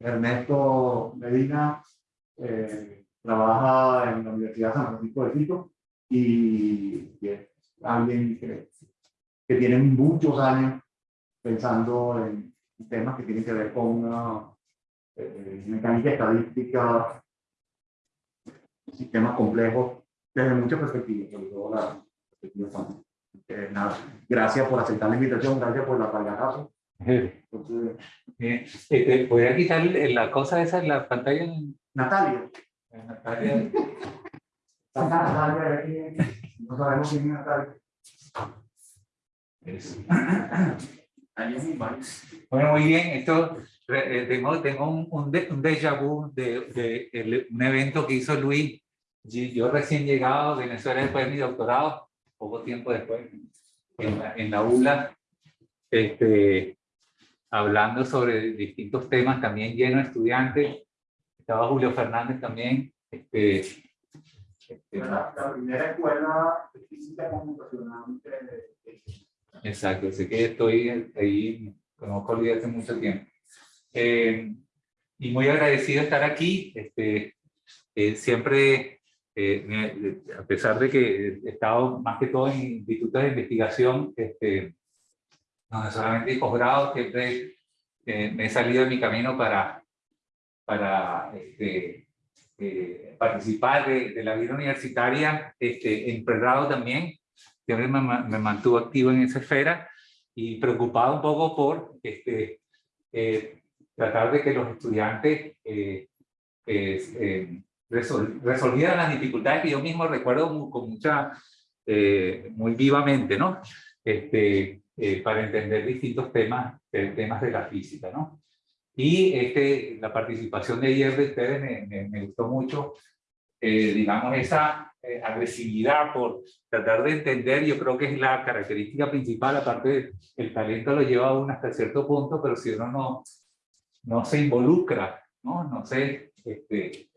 Ernesto Medina eh, trabaja en la Universidad San Francisco de Quito y, y es alguien que, que tiene muchos años pensando en temas que tienen que ver con una eh, mecánica estadística, sistemas complejos desde muchas perspectivas, sobre todo la perspectiva. Eh, nada, gracias por aceptar la invitación, gracias por la palabra. Bien. Este, ¿Voy a quitar la cosa esa en la pantalla? Natalia, Natalia. Natalia aquí, no sabemos quién es Natalia. Bueno, muy bien. Esto, eh, tengo, tengo un, un, de- un déjà vu de, un evento que hizo Luis. Yo, yo recién llegado a Venezuela después de mi doctorado, poco tiempo después, en la, en la ULA, este, hablando sobre distintos temas, también lleno de estudiantes. Estaba Julio Fernández también. Este, este, La, la primera escuela de física computacional Exacto, así que estoy ahí, conozco a Lidia hace mucho tiempo. Eh, y muy agradecido de estar aquí. Este, eh, siempre, eh, a pesar de que he estado más que todo en institutos de investigación, este, no solamente en posgrado, siempre eh, me he salido de mi camino para, para este, eh, participar de, de la vida universitaria, este, en pregrado también siempre me, me mantuvo activo en esa esfera y preocupado un poco por este, eh, tratar de que los estudiantes eh, eh, resol- resolvieran las dificultades que yo mismo recuerdo con mucha, eh, muy vivamente, ¿no? Este, eh, para entender distintos temas, temas de la física, ¿no? Y este, la participación de ayer de ustedes me, me- me gustó mucho, eh, digamos, esa eh, agresividad por tratar de entender, yo creo que es la característica principal, aparte el talento lo lleva a uno hasta cierto punto, pero si uno no, no se involucra, no, no se este,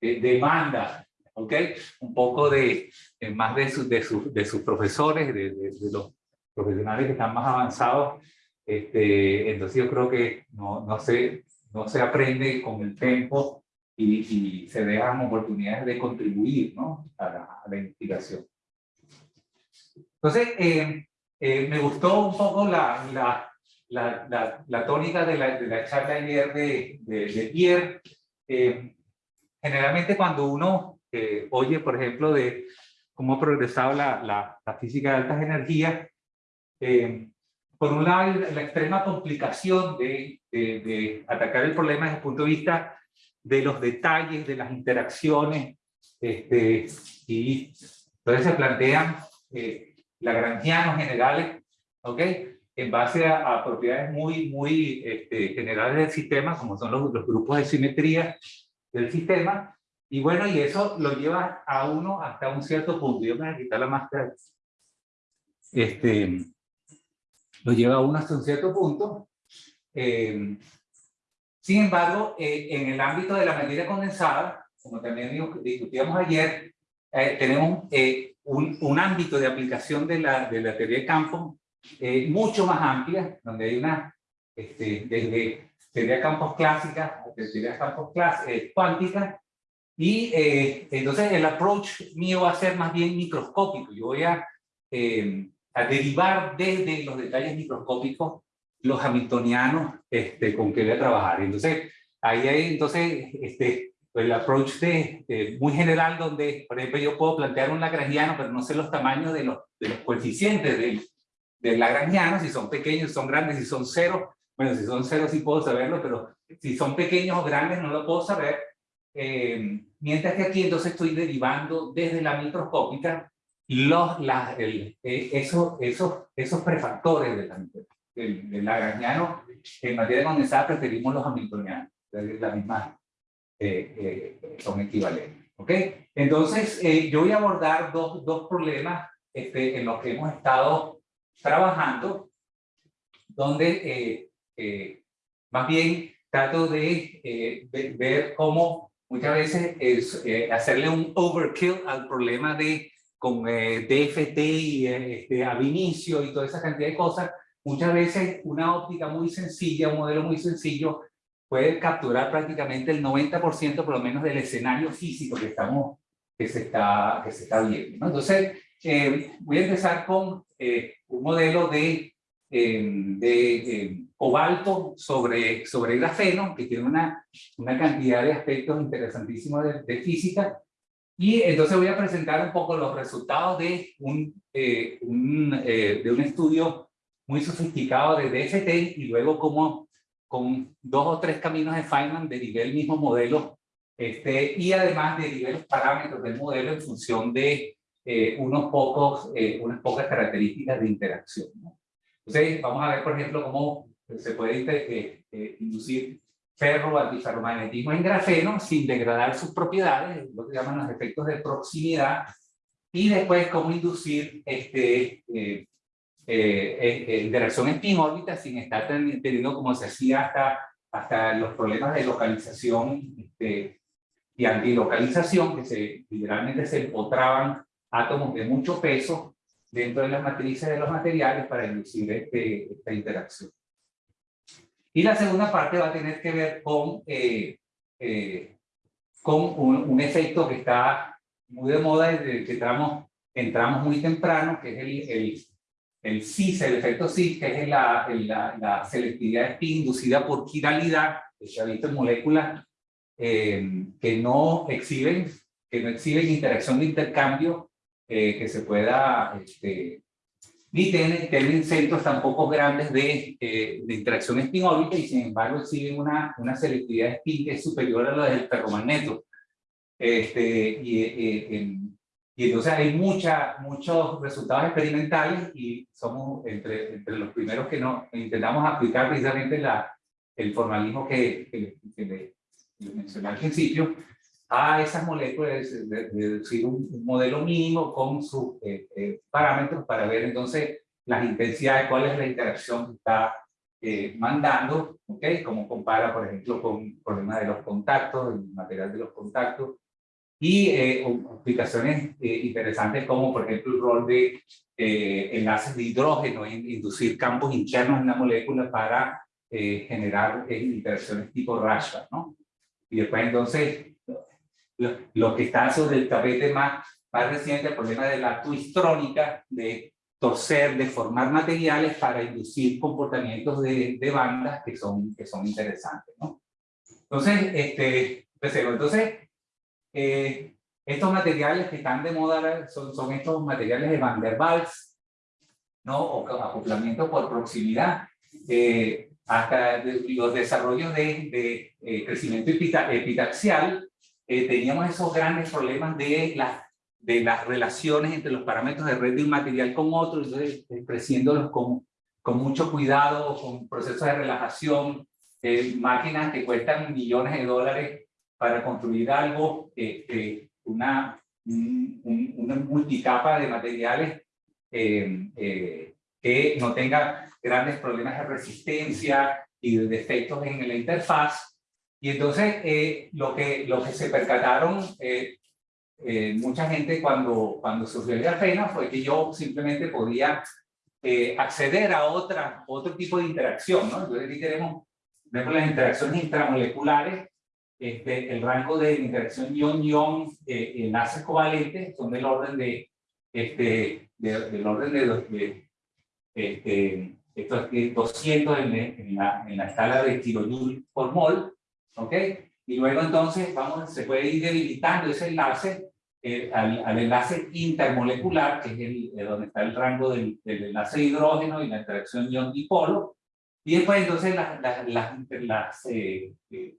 eh, demanda, ¿ok? Un poco de, más de, su- de, su- de sus profesores, de, de- de los profesionales que están más avanzados, este, entonces yo creo que no, no, se, no se aprende con el tiempo y, y se dejan oportunidades de contribuir ¿no? a, la, a la investigación. Entonces, eh, eh, me gustó un poco la, la, la, la, la tónica de la, de la charla ayer de, de, de Pierre. Eh, generalmente cuando uno eh, oye, por ejemplo, de cómo ha progresado la, física de altas energías, eh, por un lado, la extrema complicación de, atacar el problema desde el punto de vista de los detalles, de las interacciones, este, y entonces se plantean eh, lagrangianos generales, ¿ok? En base a, a propiedades muy, muy este, generales del sistema, como son los, los grupos de simetría del sistema, y bueno, y eso lo lleva a uno hasta un cierto punto. Yo me voy a quitar la máscara. Este, lo lleva a uno hasta un cierto punto. Eh, sin embargo, eh, en el ámbito de la materia condensada, como también discutíamos ayer, eh, tenemos un, ámbito de aplicación de la, de teoría de campo mucho más amplia, donde hay una, este, desde teoría de campos clásica teoría de campos cuántica, y entonces el approach mío va a ser más bien microscópico. Yo voy a, a derivar desde los detalles microscópicos los hamiltonianos este, con que voy a trabajar. Entonces, ahí hay entonces este, el approach de, de muy general donde, por ejemplo, yo puedo plantear un lagrangiano, pero no sé los tamaños de los, de los coeficientes del, del lagrangiano, si son pequeños, si son grandes, si son cero. Bueno, si son cero sí puedo saberlo, pero si son pequeños o grandes no lo puedo saber. Eh, mientras que aquí entonces estoy derivando desde la microscópica los, la, el, eh, esos, esos, esos prefactores de la, del, del lagrangiano. En materia condensada preferimos los hamiltonianos, es la misma, eh, eh, son equivalentes. ¿ok? Entonces, eh, yo voy a abordar dos, dos problemas este, en los que hemos estado trabajando, donde eh, más bien trato de, de ver cómo muchas veces es, hacerle un overkill al problema de con eh, DFT y eh, este, ab inicio y toda esa cantidad de cosas, muchas veces una óptica muy sencilla, un modelo muy sencillo, puede capturar prácticamente el 90% por lo menos del escenario físico que, estamos, que, se, está, que se está viendo. ¿no? Entonces, eh, voy a empezar con eh, un modelo de, eh, de cobalto sobre, sobre grafeno, que tiene una, una cantidad de aspectos interesantísimos de, de física, y entonces voy a presentar un poco los resultados de un, un de un estudio muy sofisticado de DFT y luego cómo con dos o tres caminos de Feynman derivé el mismo modelo este, y además derivé los parámetros del modelo en función de eh, unos pocos, eh, unas pocas características de interacción. ¿no? Entonces, vamos a ver, por ejemplo, cómo se puede eh, inducir ferro antiferromagnetismo en grafeno sin degradar sus propiedades, lo que llaman los efectos de proximidad, y después cómo inducir este, eh, interacción spin-órbita sin estar teniendo como se hacía hasta, hasta los problemas de localización este, y antilocalización, que se, literalmente se empotraban átomos de mucho peso dentro de las matrices de los materiales para inducir este, esta interacción. Y la segunda parte va a tener que ver con, eh, eh, con un, efecto que está muy de moda desde que entramos, entramos muy temprano, que es el, el el CIS, el efecto CIS, que es la, la, la selectividad inducida por quiralidad, que se ha visto en moléculas eh, que no exhiben, que no exhiben interacción de intercambio eh, que se pueda, este, ni tienen, tienen centros tampoco grandes de, eh, de interacción spin-órbita y sin embargo exhiben una, una selectividad spin que es superior a la del ferromagneto. Este, y en, y entonces hay mucha, muchos resultados experimentales y somos entre, entre los primeros que no, intentamos aplicar precisamente la, el formalismo que, que, le, mencioné al principio a esas moléculas, de, deducir un, modelo mínimo con sus eh, eh, parámetros para ver entonces las intensidades, cuál es la interacción que está eh, mandando, ¿ok? Como compara, por ejemplo, con problemas de los contactos, el material de los contactos, y eh, aplicaciones eh, interesantes como por ejemplo el rol de eh, enlaces de hidrógeno en inducir campos internos en una molécula para generar interacciones tipo Rashba, ¿no? Y después entonces lo, que está sobre el tapete más, más reciente, el problema de la twistrónica, de torcer, de formar materiales para inducir comportamientos de, de bandas que son, que son interesantes, ¿no? Entonces, este, entonces eh, estos materiales que están de moda son, son estos materiales de Van der Waals, ¿no? o acoplamiento por proximidad. Eh, hasta los desarrollos de, de eh, crecimiento epitaxial, teníamos esos grandes problemas de, la, de las relaciones entre los parámetros de red de un material con otro, entonces creciéndolos con, con mucho cuidado, con procesos de relajación, máquinas que cuestan millones de dólares para construir algo, este, una, una multicapa de materiales eh, eh, que no tenga grandes problemas de resistencia y de defectos en la interfaz. Y entonces eh, lo, que, lo que se percataron mucha gente cuando, cuando surgió el grafeno fue que yo simplemente podía acceder a otra, otro tipo de interacción. ¿no? Entonces aquí tenemos, vemos las interacciones intramoleculares este, el rango de interacción ion-ion eh, enlaces covalentes son del orden de, este, del orden de, de este, esto es 200 en, en, la, en, la, escala de kilojoule por mol, ¿ok? Y luego entonces vamos, se puede ir debilitando ese enlace eh, al, al, enlace intermolecular, que es el, donde está el rango del, del, enlace hidrógeno y la interacción ion-dipolo, y después entonces las, las, las, eh, eh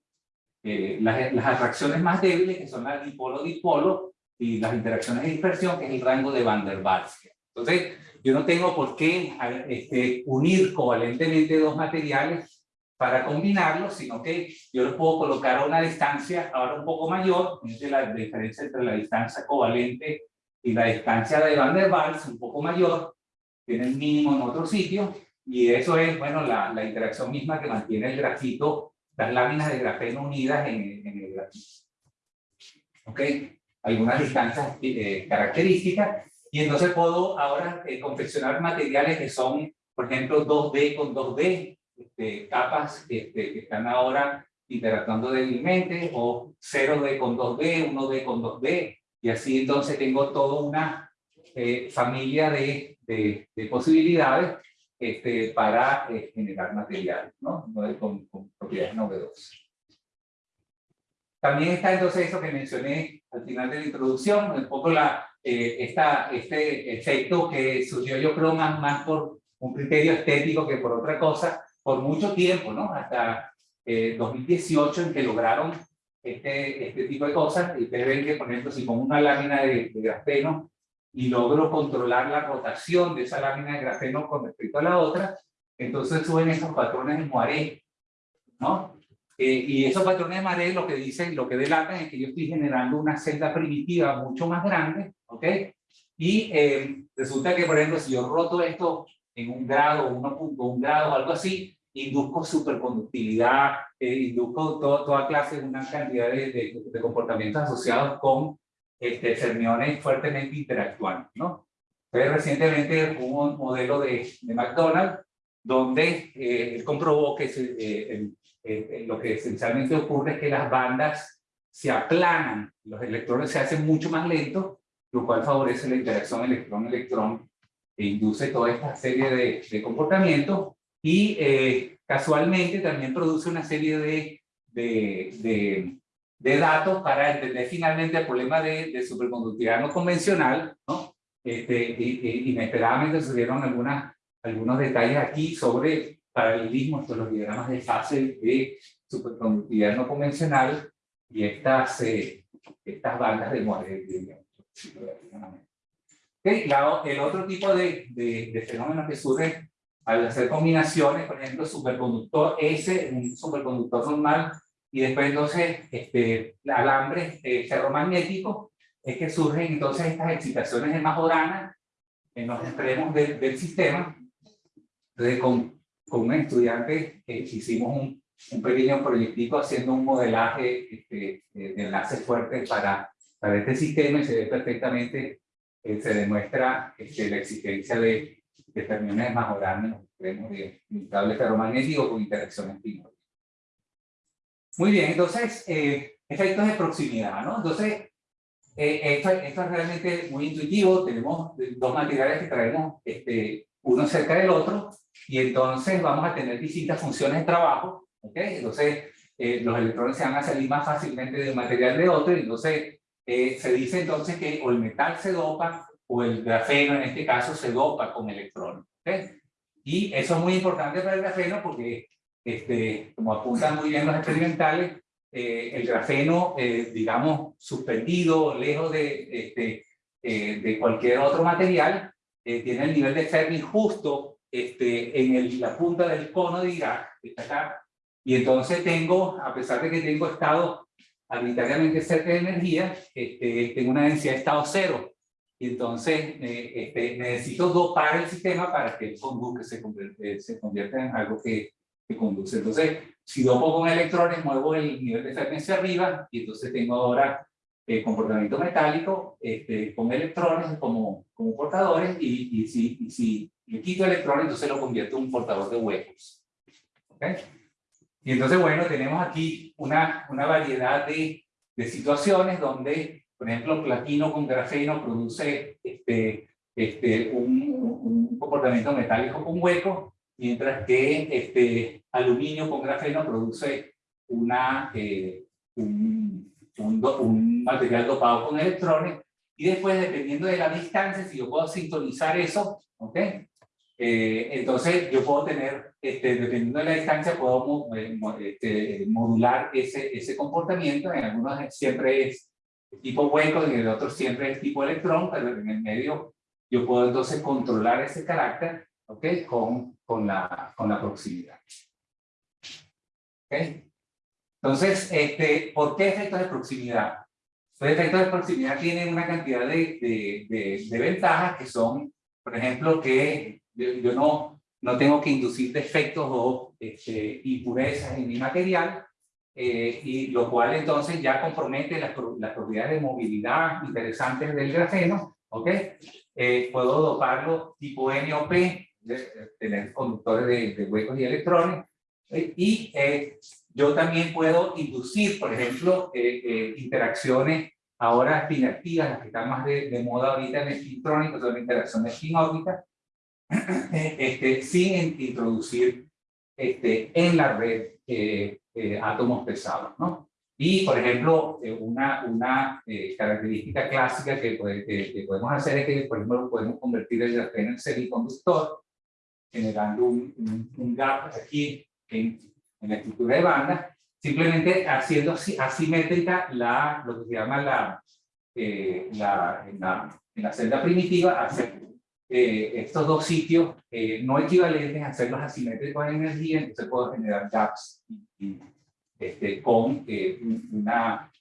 eh, las, las, atracciones más débiles, que son las dipolo-dipolo, y las interacciones de dispersión, que es el rango de Van der Waals. Entonces, yo no tengo por qué este, unir covalentemente dos materiales para combinarlos, sino que yo los puedo colocar a una distancia ahora un poco mayor, es la diferencia entre la distancia covalente y la distancia de Van der Waals, un poco mayor, tiene el mínimo en otro sitio, y eso es, bueno, la, la interacción misma que mantiene el grafito las láminas de grafeno unidas en, en el grafito. ¿Ok? Algunas distancias eh, características. Y entonces puedo ahora eh, confeccionar materiales que son, por ejemplo, 2D con 2D, este, capas este, que están ahora interactuando débilmente, o 0D con 2D, 1D con 2D, y así entonces tengo toda una eh, familia de, de, de, posibilidades este, para eh, generar material, ¿no? Con, con, propiedades novedosas. También está entonces eso que mencioné al final de la introducción, un poco la, eh, esta, este efecto que surgió yo creo más, más por un criterio estético que por otra cosa, por mucho tiempo, ¿no? Hasta 2018 en que lograron este, este tipo de cosas, y ustedes ven que, por ejemplo, si pongo una lámina de, de grafeno y logro controlar la rotación de esa lámina de grafeno con respecto a la otra, entonces suben esos patrones de moiré, ¿no? Eh, y esos patrones de moiré lo que dicen, lo que delatan es que yo estoy generando una celda primitiva mucho más grande, ¿ok? Y eh, resulta que, por ejemplo, si yo roto esto en un grado, 1.1 grado o algo así, induzco superconductividad, eh, todo, toda clase, una cantidad de, de, de comportamientos asociados con este, fermiones fuertemente interactuando, ¿no? Entonces, recientemente hubo un modelo de, de McDonald's donde eh, él comprobó que se, eh, eh, lo que esencialmente ocurre es que las bandas se aplanan, los electrones se hacen mucho más lentos, lo cual favorece la interacción electrón-electrón e induce toda esta serie de, de comportamientos y eh, casualmente también produce una serie de, de, de, de, datos para entender finalmente el problema de, superconductividad no convencional, ¿no? Este, y, y, inesperadamente surgieron algunas, algunos detalles aquí sobre paralelismo entre los diagramas de fase de superconductividad no convencional y estas, eh, estas bandas de, de, okay, el otro tipo de, de, de fenómeno que surge al hacer combinaciones, por ejemplo, superconductor S, un superconductor normal, y después entonces este, alambre eh, ferromagnético, es que surgen entonces estas excitaciones de Majorana en los extremos del, del sistema. Entonces, con, con un estudiante eh, hicimos un, un, pequeño proyectico haciendo un modelaje este, de enlaces fuertes para, para este sistema y se ve perfectamente, eh, se demuestra este, la existencia de determinaciones más grandes extremos de un cable ferromagnético con interacciones químicas. Muy bien, entonces, eh, efectos de proximidad, ¿no? Entonces, eh, esto, esto, es realmente muy intuitivo, tenemos dos materiales que traemos este, uno cerca del otro, y entonces vamos a tener distintas funciones de trabajo, ¿ok? Entonces, eh, los electrones se van a salir más fácilmente de un material de otro, y entonces eh, se dice entonces que o el metal se dopa o el grafeno en este caso se dopa con electrones. ¿okay? Y eso es muy importante para el grafeno porque, este, como apuntan muy bien los experimentales, eh, el grafeno, eh, digamos, suspendido, lejos de, este, eh, de cualquier otro material, eh, tiene el nivel de Fermi justo este, en el, la punta del cono de Dirac, que está acá, y entonces tengo, a pesar de que tengo estado arbitrariamente cerca de energía, este, tengo una densidad de estado cero, y entonces eh, este, necesito dopar el sistema para que el conduzca se, convierte, se convierta en algo que, que, conduce. Entonces, si dopo con electrones, muevo el nivel de frecuencia arriba y entonces tengo ahora el comportamiento metálico este, con electrones como, como portadores y, y, si, y si le quito electrones, entonces lo convierto en un portador de huecos. ¿Okay? Y entonces, bueno, tenemos aquí una, una variedad de, de situaciones donde por ejemplo, platino con grafeno produce este, este, un, un, comportamiento metálico con hueco, mientras que este, aluminio con grafeno produce una, eh, un, un, un, material dopado con electrones, y después, dependiendo de la distancia, si yo puedo sintonizar eso, ¿ok? Eh, entonces yo puedo tener, este, dependiendo de la distancia, puedo eh, este, modular ese, ese comportamiento, en algunos siempre es tipo hueco en el otro siempre es tipo electrón, pero en el medio yo puedo entonces controlar ese carácter ¿ok? con, con, la, con la proximidad. ¿ok? Entonces, este, ¿por qué efectos de proximidad? Los efectos de proximidad tienen una cantidad de, de, de, de ventajas que son, por ejemplo, que yo, yo, no, no tengo que inducir defectos o este, impurezas en mi material, eh, y lo cual entonces ya compromete las, las, propiedades de movilidad interesantes del grafeno, ¿ok? Eh, puedo doparlo tipo N o P, de, de tener conductores de, de, huecos y electrones, eh, y yo también puedo inducir, por ejemplo, eh, eh, interacciones ahora spin-activas, las que están más de, de, moda ahorita en el electrónico, son interacciones spin-órbita, este, sin introducir este, en la red eh, átomos pesados, ¿no? Y, por ejemplo, una, una característica clásica que, que, podemos hacer es que, por ejemplo, podemos convertir el grafeno en semiconductor, generando un, un, gap aquí en, en, la estructura de banda, simplemente haciendo asimétrica la, lo que se llama la, eh, la, en, la, en la celda primitiva, hacer eh, estos dos sitios eh, no equivalentes, hacerlos asimétricos en energía, entonces puedo generar gaps y, este, con eh, una,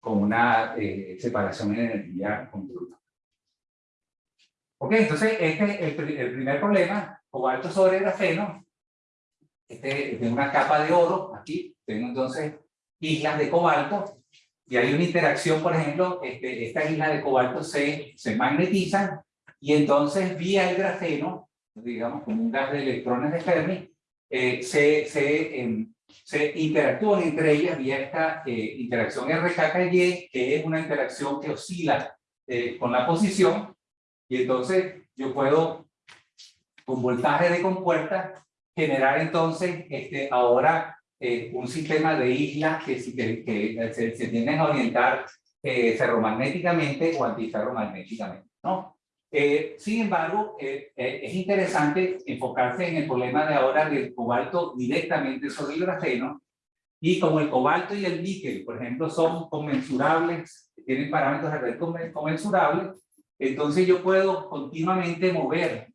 con una eh, separación en energía continua. Ok, entonces este es el, el primer problema, cobalto sobre grafeno, este, tiene una capa de oro, aquí tengo entonces islas de cobalto, y hay una interacción, por ejemplo, este, estas islas de cobalto se, se magnetizan, y entonces vía el grafeno, digamos como un gas de electrones de Fermi, eh, se, se, eh, se interactúan entre ellas vía esta eh, interacción RKKY, que es una interacción que oscila eh, con la posición, y entonces yo puedo con voltaje de compuerta, generar entonces este, ahora eh, un sistema de islas que, que, que se, se, tienden a orientar eh, ferromagnéticamente o antiferromagnéticamente. ¿no? Eh, sin embargo, eh, eh, es interesante enfocarse en el problema de ahora del cobalto directamente sobre el grafeno, y como el cobalto y el níquel, por ejemplo, son conmensurables, tienen parámetros de red conmensurables, entonces yo puedo continuamente mover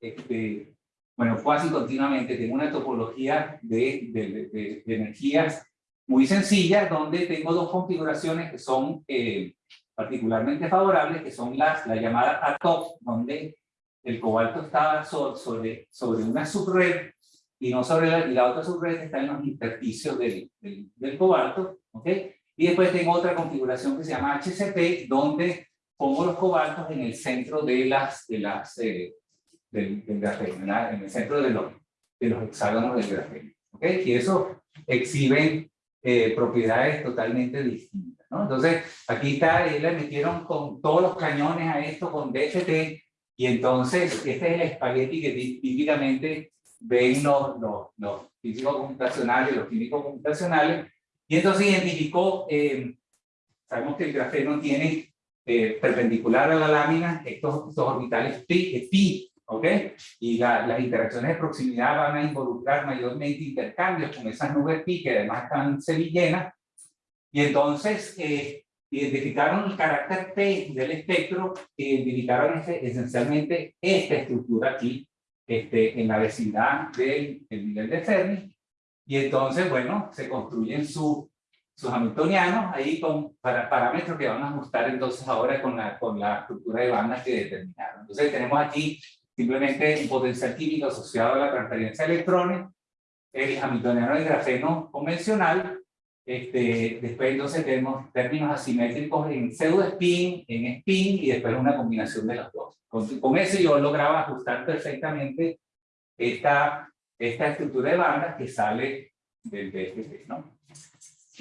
este, bueno, casi continuamente, tengo una topología de, de, de, energías muy sencilla, donde tengo dos configuraciones que son eh, particularmente favorables, que son las, la llamada ATOP, donde el cobalto está sobre, sobre una subred y no sobre la, y la otra subred está en los intersticios del, del, del, cobalto, ¿ok? Y después tengo otra configuración que se llama HCP, donde pongo los cobaltos en el centro de las, de las, eh, del, del grafeno, en el centro de los, de los hexágonos del grafeno. ¿okay? Y eso exhibe eh, propiedades totalmente distintas. ¿No? Entonces, aquí está, le metieron con todos los cañones a esto con DFT, y entonces este es el espagueti que típicamente ven los, los, los físicos computacionales, los químicos computacionales, y entonces identificó, eh, sabemos que el grafeno tiene eh, perpendicular a la lámina estos, estos orbitales pi, pi ¿ok? Y la, las interacciones de proximidad van a involucrar mayormente intercambios con esas nubes pi que además están semillenas. Y entonces eh, identificaron el carácter P del espectro, identificaron este, esencialmente esta estructura aquí, este, en la vecindad del, del nivel de Fermi. Y entonces, bueno, se construyen su, sus hamiltonianos ahí con para, parámetros que van a ajustar entonces ahora con la, con la estructura de bandas que determinaron. Entonces tenemos aquí simplemente un potencial químico asociado a la transferencia de electrones, el hamiltoniano del grafeno convencional, este, después entonces tenemos términos asimétricos en pseudo spin, en spin y después una combinación de los dos. Con, con eso yo lograba ajustar perfectamente esta, esta estructura de bandas que sale del BFP, ¿no?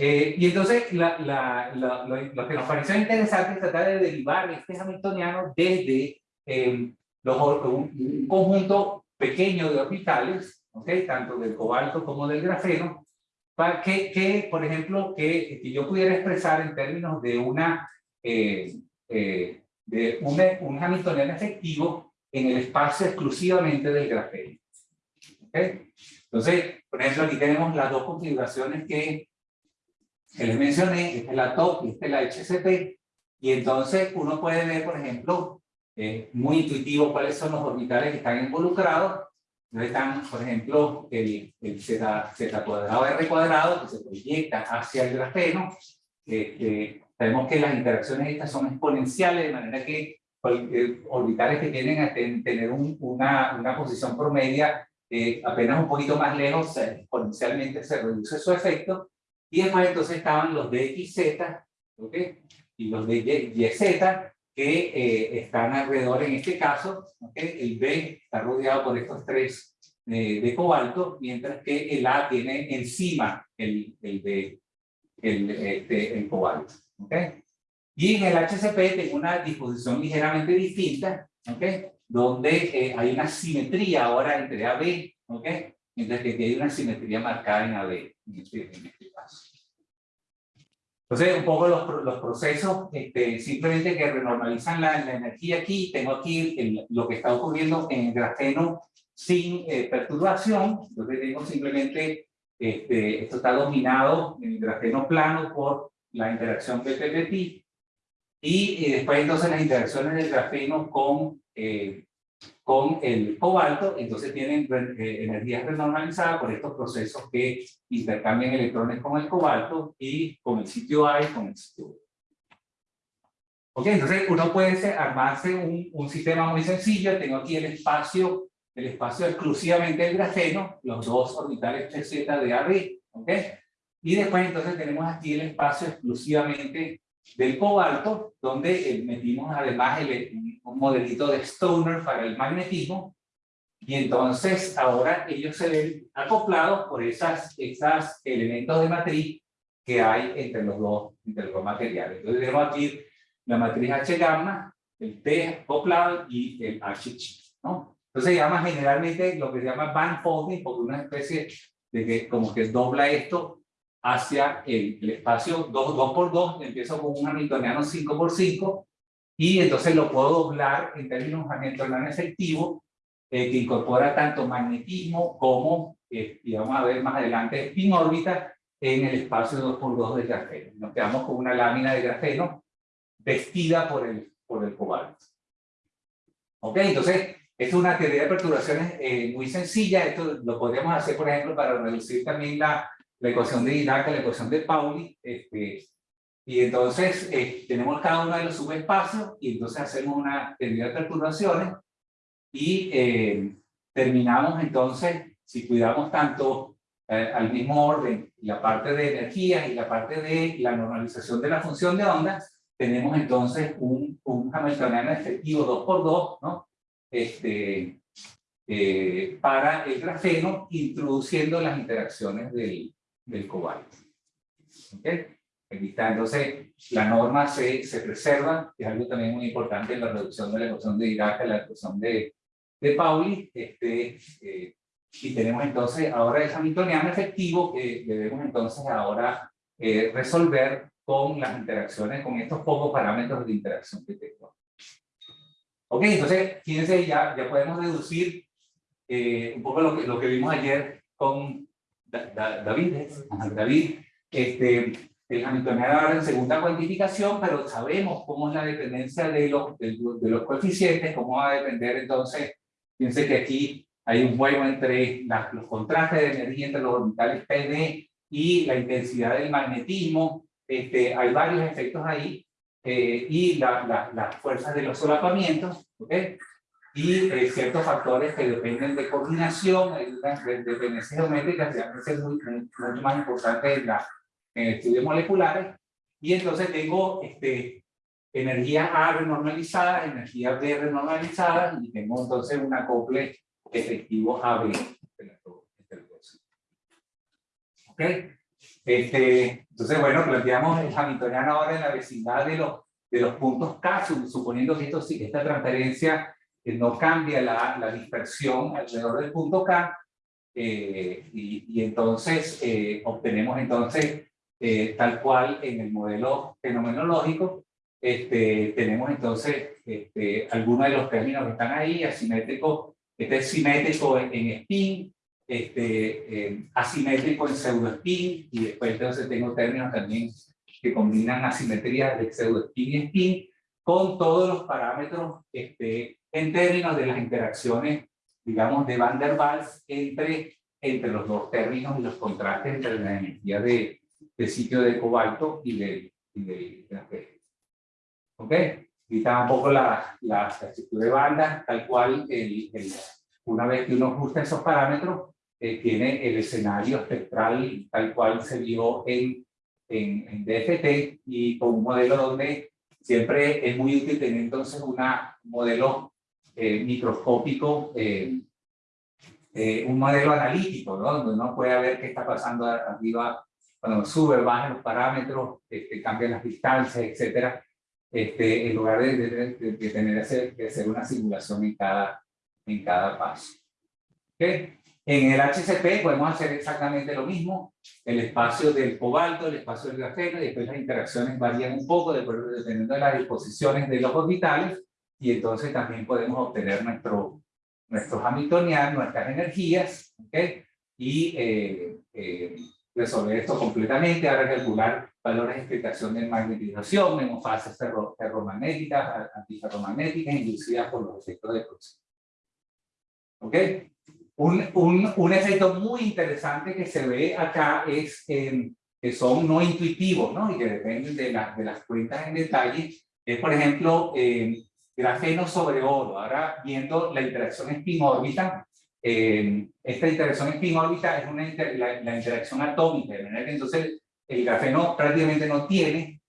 Eh, y entonces la, la, la, lo, lo, que nos pareció interesante es tratar de derivar este hamiltoniano desde eh, los, un, conjunto pequeño de orbitales, ¿okay? tanto del cobalto como del grafeno, que, que por ejemplo, que, que, yo pudiera expresar en términos de una eh, eh, de un, un hamiltoniano efectivo en el espacio exclusivamente del grafeno. ¿Okay? Entonces, por ejemplo, aquí tenemos las dos configuraciones que, que les mencioné, esta es la TOP y esta es la HCP, y entonces uno puede ver, por ejemplo, eh, muy intuitivo cuáles son los orbitales que están involucrados. Entonces están, por ejemplo, el, el z, z, cuadrado R cuadrado que se proyecta hacia el grafeno. Eh, sabemos que las interacciones estas son exponenciales, de manera que eh, orbitales que tienen a ten, tener un, una, una posición promedia eh, apenas un poquito más lejos, exponencialmente se reduce su efecto. Y después entonces estaban los DXZ, ¿ok? Y los de YZ, que eh, están alrededor, en este caso, ¿okay? el B está rodeado por estos tres eh, de cobalto, mientras que el A tiene encima el, el de el, este, el cobalto. ¿okay? Y en el HCP tengo una disposición ligeramente distinta, ¿okay? donde eh, hay una simetría ahora entre AB, ¿okay? mientras que hay una simetría marcada en AB, en este, en este caso. Entonces, un poco los, los procesos este, simplemente que renormalizan la, la, energía aquí. Tengo aquí el, lo que está ocurriendo en el grafeno sin eh, perturbación. Entonces, tengo simplemente, este, esto está dominado en el grafeno plano por la interacción PPPT. Y, y después, entonces, las interacciones del grafeno con eh, con el cobalto, entonces tienen eh, energías renormalizadas por estos procesos que intercambian electrones con el cobalto y con el sitio A y con el sitio B. Ok, entonces uno puede armarse un, un sistema muy sencillo, tengo aquí el espacio, el espacio exclusivamente del grafeno, los dos orbitales 3Z de AB, ok, y después entonces tenemos aquí el espacio exclusivamente del cobalto, donde eh, metimos además el, un modelito de Stoner para el magnetismo, y entonces ahora ellos se ven acoplados por esas, esas elementos de matriz que hay entre los dos, entre los dos materiales. Entonces tenemos aquí la matriz H gamma, el T acoplado y el H ¿no? Entonces se llama generalmente lo que se llama band folding, porque una especie de que como que dobla esto hacia el, el espacio 2, 2 por 2, empiezo con un hamiltoniano 5 por 5, y entonces lo puedo doblar en términos hamiltoniano efectivo, eh, que incorpora tanto magnetismo como, eh, y vamos a ver más adelante, spin órbita en el espacio 2 por 2 del grafeno. Nos quedamos con una lámina de grafeno vestida por el, por el cobalto. Ok, entonces, es una teoría de perturbaciones eh, muy sencilla. Esto lo podríamos hacer, por ejemplo, para reducir también la, la ecuación de Dirac, la ecuación de Pauli. Este, y entonces eh, tenemos cada uno de los subespacios y entonces hacemos una teoría de perturbaciones y eh, terminamos entonces, si cuidamos tanto eh, al mismo orden la parte de energía y la parte de la normalización de la función de onda, tenemos entonces un, un hamiltoniano efectivo 2 por 2 ¿no? Este, para el grafeno, introduciendo las interacciones del, del cobalto. ¿Okay? Está, entonces la norma se, se preserva, que es algo también muy importante en la reducción de la ecuación de Dirac, la ecuación de, de Pauli, este, eh, y tenemos entonces ahora el hamiltoniano efectivo que debemos entonces ahora eh, resolver con las interacciones, con estos pocos parámetros de interacción que tengo. Ok, entonces, fíjense, ya, ya podemos deducir eh, un poco lo que, lo que vimos ayer con David, David, este, el hamiltoniano ahora en segunda cuantificación, pero sabemos cómo es la dependencia de los, de, los coeficientes, cómo va a depender entonces, fíjense que aquí hay un juego entre los contrastes de energía entre los orbitales PD y la intensidad del magnetismo, este, hay varios efectos ahí, eh, y la, las fuerzas de los solapamientos, ¿okay? y eh, ciertos factores que dependen de coordinación, de, dependencias geométricas, ser muy, mucho más importantes en, la, en estudios moleculares, y entonces tengo este, energía A renormalizada, energía B renormalizada, y tengo entonces un acople efectivo AB. ¿Ok? Este, entonces, bueno, planteamos el Hamiltoniano ahora en la vecindad de los, de los puntos K, suponiendo que esto, esta transferencia que no cambia la, la dispersión alrededor del punto K, eh, y, y, entonces eh, obtenemos entonces eh, tal cual en el modelo fenomenológico, este, tenemos entonces este, algunos de los términos que están ahí, asimétrico, este es simétrico en, en spin, este, asimétrico en pseudo spin, y después entonces tengo términos también que combinan asimetría de pseudo spin y spin, con todos los parámetros este, en términos de las interacciones, digamos, de Van der Waals entre, entre los dos términos y los contrastes entre la energía de, de sitio de cobalto y de, y de grafeno. ¿Ok? Y está un poco la, la, estructura de banda, tal cual, el, el, una vez que uno ajusta esos parámetros, eh, tiene el escenario espectral tal cual se vio en, en, en DFT y con un modelo donde siempre es muy útil tener entonces un modelo eh, microscópico eh, eh, un modelo analítico, ¿no? donde uno puede ver qué está pasando arriba, cuando sube, baja los parámetros, este, las distancias, etcétera, este, en lugar de, de, de, tener que hacer una simulación en cada, en cada paso. ¿Okay? En el HCP podemos hacer exactamente lo mismo, el espacio del cobalto, el espacio del grafeno, y después las interacciones varían un poco dependiendo de las disposiciones de los orbitales, y entonces también podemos obtener nuestro, nuestros hamiltonianos, nuestras energías, ¿okay? y eh, eh, resolver esto completamente, ahora calcular valores de explicación de magnetización, hemofases ferro, ferromagnéticas, antiferromagnéticas, inducidas por los efectos de proceso. ¿Ok? Un, un, un, efecto muy interesante que se ve acá es eh, que son no intuitivos, ¿no? Y que dependen de, la, de las cuentas en detalle. Es, por ejemplo, eh, grafeno sobre oro. Ahora, viendo la interacción spin-órbita, eh, esta interacción spin-órbita es una la, la, interacción atómica, de manera que entonces el grafeno prácticamente no tiene,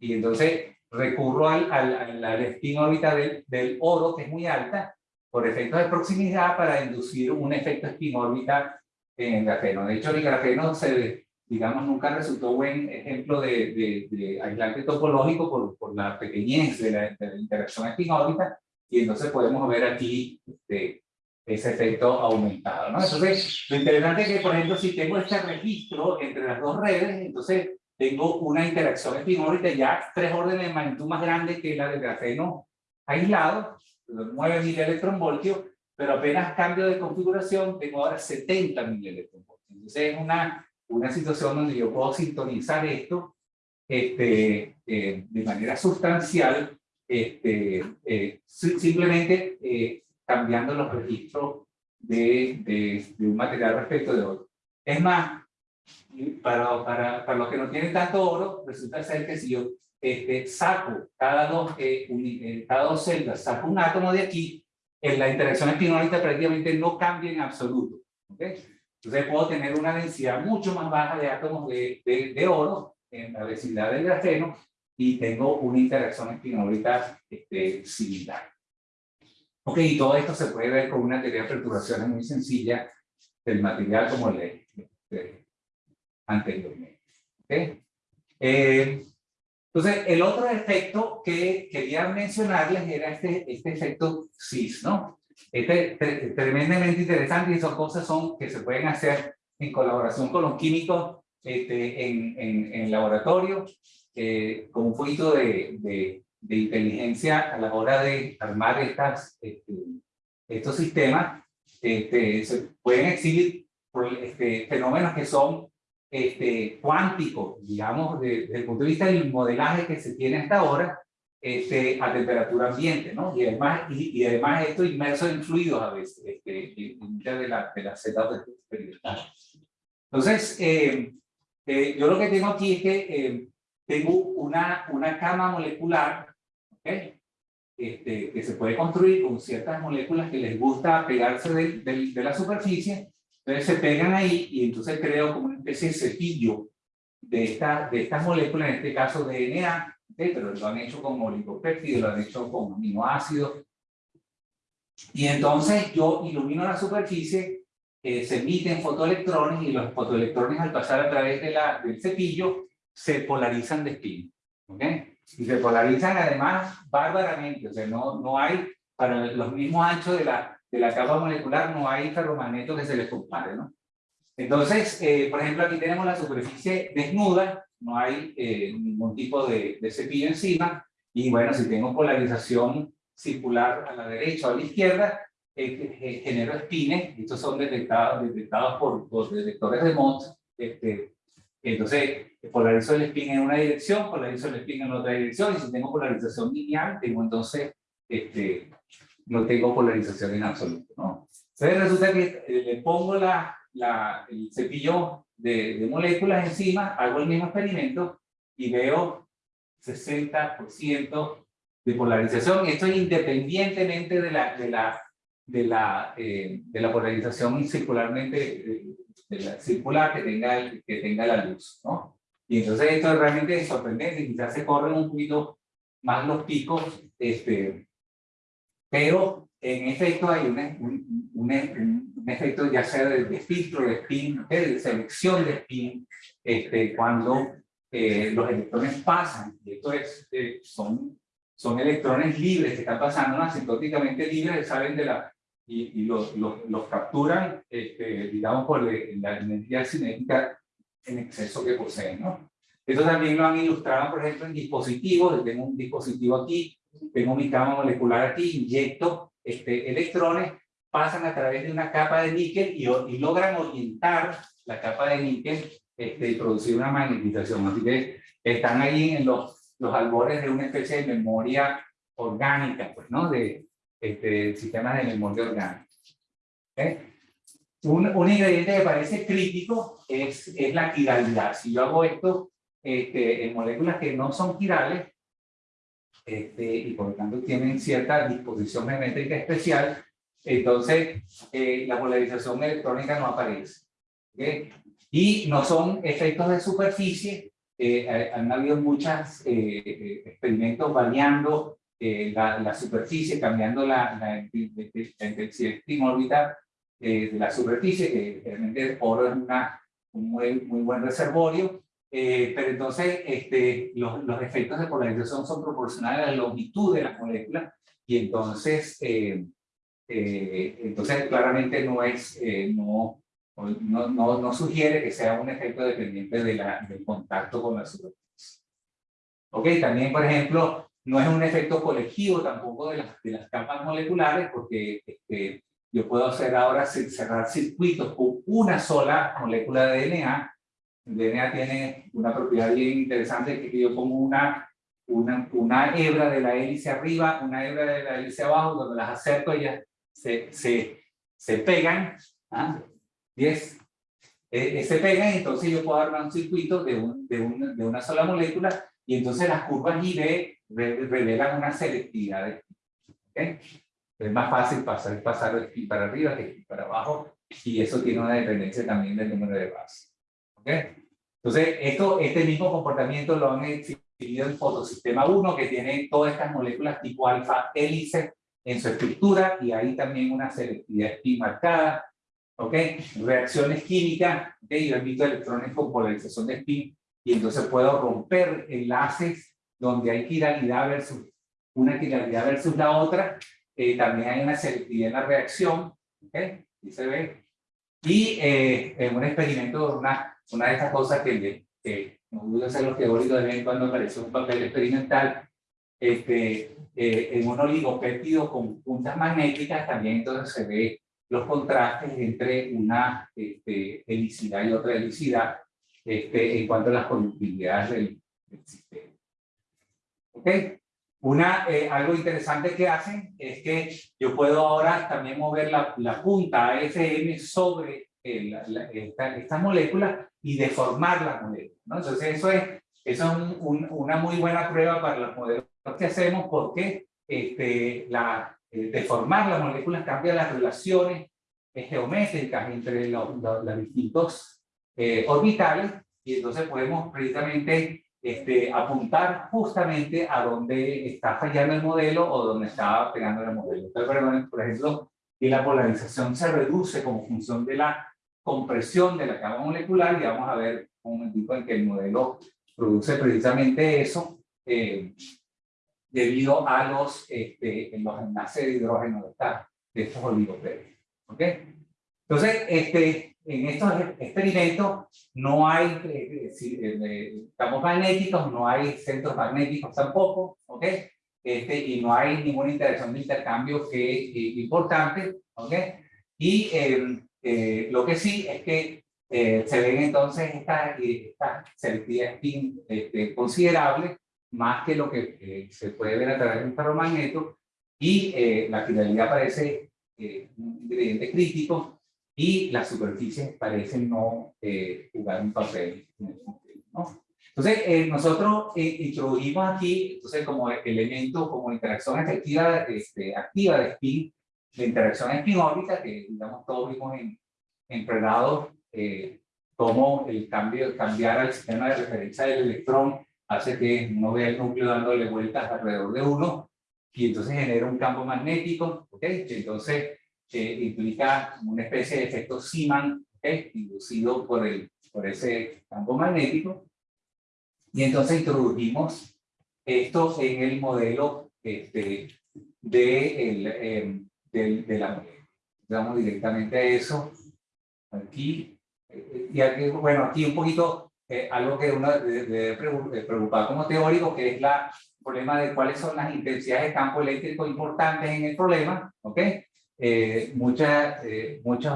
y entonces recurro al, al, al spin-órbita del, del oro, que es muy alta, por efectos de proximidad para inducir un efecto spin-órbita en el grafeno. De hecho, el grafeno se, digamos, nunca resultó buen ejemplo de, de, aislante topológico por, por la pequeñez de la, de la interacción spin-órbita, y entonces podemos ver aquí este, ese efecto aumentado. ¿no? Entonces, lo interesante es que, por ejemplo, si tengo este registro entre las dos redes, entonces tengo una interacción spin-órbita ya tres órdenes de magnitud más grande que la del grafeno aislado, los 9 electronvoltios, pero apenas cambio de configuración, tengo ahora 70 electronvoltios. Entonces es una, una situación donde yo puedo sintonizar esto este, eh, de manera sustancial, este, eh, simplemente eh, cambiando los registros de, de, de, un material respecto de otro. Es más, para, para, para los que no tienen tanto oro, resulta ser que si yo este, saco cada dos, eh, eh, cada dos celdas, saco un átomo de aquí, en la interacción espinolita prácticamente no cambia en absoluto. ¿okay? Entonces puedo tener una densidad mucho más baja de átomos de, de, de oro en la densidad del grafeno y tengo una interacción espinolita este, similar. Ok, y todo esto se puede ver con una teoría de perturbaciones muy sencilla del material como le, le anteriormente. ¿okay? Eh, entonces, el otro efecto que quería mencionarles era este, este efecto CIS, ¿no? Este tremendamente interesante y son cosas son, que se pueden hacer en colaboración con los químicos este, en, en, en laboratorio, eh, con un poquito de, de, de, inteligencia a la hora de armar estas, este, estos sistemas. Este, se pueden exhibir este, fenómenos que son este, cuántico, digamos, desde el punto de vista del modelaje que se tiene hasta ahora, este, a temperatura ambiente, ¿no? Y además, y, y además esto inmerso en fluidos a veces, este, muchas de, de las setas experimentales. Entonces, eh, eh, yo lo que tengo aquí es que eh, tengo una, una cama molecular, ¿ok? Este, que se puede construir con ciertas moléculas que les gusta pegarse de, de, de la superficie entonces se pegan ahí y entonces creo como una especie de cepillo de, de estas moléculas, en este caso DNA, pero lo han hecho con oligopéptidos, lo han hecho con aminoácidos. Y entonces yo ilumino la superficie, eh, se emiten fotoelectrones y los fotoelectrones al pasar a través de la, del cepillo se polarizan de spin. ¿okay? Y se polarizan además bárbaramente, o sea, no, no hay para los mismos anchos de la, de la capa molecular no hay ferromagnetos que se les compare, ¿no? Entonces, eh, por ejemplo, aquí tenemos la superficie desnuda, no hay eh, ningún tipo de, de, cepillo encima, y bueno, si tengo polarización circular a la derecha o a la izquierda, eh, genero espines, estos son detectados, detectados por los detectores de Mott, este, entonces polarizo el spin en una dirección, polarizo el spin en otra dirección, y si tengo polarización lineal, tengo entonces este, no tengo polarización en absoluto, ¿no? Entonces resulta que eh, le pongo la, la, el cepillo de, de, moléculas encima, hago el mismo experimento y veo 60% de polarización, esto es independientemente de la, de la, de la, eh, de la polarización circularmente, eh, de la circular que tenga, el, que tenga la luz, ¿no? Y entonces esto es realmente sorprendente, quizás se corren un poquito más los picos, este, pero en efecto hay un, un, un, un efecto ya sea de, de filtro de spin, de selección de spin, este, cuando eh, los electrones pasan, y esto es, eh, son, son electrones libres que están pasando asintóticamente libres, salen de la, y, y los, los, los, capturan, este, digamos, por la energía cinética en exceso que poseen, ¿no? Eso también lo han ilustrado, por ejemplo, en dispositivos. Tengo un dispositivo aquí, tengo mi cama molecular aquí, inyecto este, electrones, pasan a través de una capa de níquel y, y logran orientar la capa de níquel este, y producir una magnetización. Así que están ahí en los, los albores de una especie de memoria orgánica, pues, ¿no? De este, sistemas de memoria orgánica. ¿Okay? Un, un, ingrediente que parece crítico es, es la quiralidad. Si yo hago esto este, en moléculas que no son quirales, este, y por lo tanto tienen cierta disposición geométrica especial, entonces eh, la polarización electrónica no aparece. ¿okay? Y no son efectos de superficie, eh, han habido muchos eh, experimentos variando eh, la, la, superficie, cambiando la, la, intensidad spin orbital de la superficie, que realmente el oro es una, un muy, muy buen reservorio, eh, pero entonces este, los, los, efectos de polarización son proporcionales a la longitud de las moléculas y entonces, eh, eh, entonces claramente no, es, eh, no, no, no, no, sugiere que sea un efecto dependiente de la, del contacto con la superficie. Ok, también por ejemplo, no es un efecto colectivo tampoco de las, de las capas moleculares porque este, yo puedo hacer ahora cerrar circuitos con una sola molécula de DNA el DNA tiene una propiedad bien interesante que yo pongo una, una, una hebra de la hélice arriba, una hebra de la hélice abajo, donde las acerco ellas se, se, se pegan, ¿ah? 10, eh, se pegan, entonces yo puedo armar un circuito de, un, de, un, de, una sola molécula y entonces las curvas ID revelan una selectividad. ¿okay? Es más fácil pasar, pasar para arriba que para abajo y eso tiene una dependencia también del número de bases. Entonces, esto, este mismo comportamiento lo han exhibido en fotosistema 1, que tiene todas estas moléculas tipo alfa hélice en su estructura, y ahí también una selectividad spin marcada. Reacciones químicas, ¿okay? yo emito electrones con polarización de spin, y entonces puedo romper enlaces donde hay quiralidad versus una quiralidad versus la otra. Eh, también hay una selectividad en la reacción. ¿Ok? Y se ve. Y eh, en un experimento, una una de estas cosas que, que nos gusta hacer los teóricos de vez en cuando aparece un papel experimental este, eh, en un oligopéptido con puntas magnéticas también entonces se ve los contrastes entre una este, helicidad y otra helicidad este, en cuanto a las conductividades del, del sistema. ¿Ok? Una, eh, algo interesante que hacen es que yo puedo ahora también mover la, la punta AFM sobre eh, la, la, esta, esta, molécula y deformar la molécula. ¿no? Entonces eso es, eso es un, un, una muy buena prueba para los modelos que hacemos porque este, la, eh, deformar las moléculas cambia las relaciones eh, geométricas entre los, los, los distintos eh, orbitales y entonces podemos precisamente este, apuntar justamente a dónde está fallando el modelo o dónde está pegando el modelo. Entonces, por ejemplo, que la polarización se reduce como función de la compresión de la capa molecular y vamos a ver un momento en que el modelo produce precisamente eso eh, debido a los, este, los enlaces de hidrógeno de, esta, de estos oligopéridos. ¿Ok? Entonces, este, en estos experimentos no hay eh, eh, campos magnéticos, no hay centros magnéticos tampoco, ¿ok? Este, y no hay ninguna interacción de intercambio que, eh, importante, ¿ok? Y eh, eh, lo que sí es que eh, se ven entonces estas esta selectividad este, considerable, más que lo que eh, se puede ver a través de un ferromagneto, y la finalidad parece un ingrediente crítico, y las superficies parecen no jugar un papel. ¿no? Entonces, nosotros introducimos aquí, entonces, como elemento, como interacción efectiva, este, activa de spin, la interacción espinórbita, que digamos todos vimos en, en pregrado, eh, cómo el cambio, cambiar al sistema de referencia del electrón hace que uno vea el núcleo dándole vueltas alrededor de uno y entonces genera un campo magnético, ¿ok? Entonces, eh, implica una especie de efecto Siman, ¿okay? inducido por, el, por ese campo magnético. Y entonces introdujimos esto en el modelo este, de, el, eh, de, la Vamos directamente a eso. Aquí. Eh, y aquí, bueno, aquí un poquito eh, algo que uno debe preocupar como teórico, que es la problema de cuáles son las intensidades de campo eléctrico importantes en el problema. ¿ok? Muchas, muchos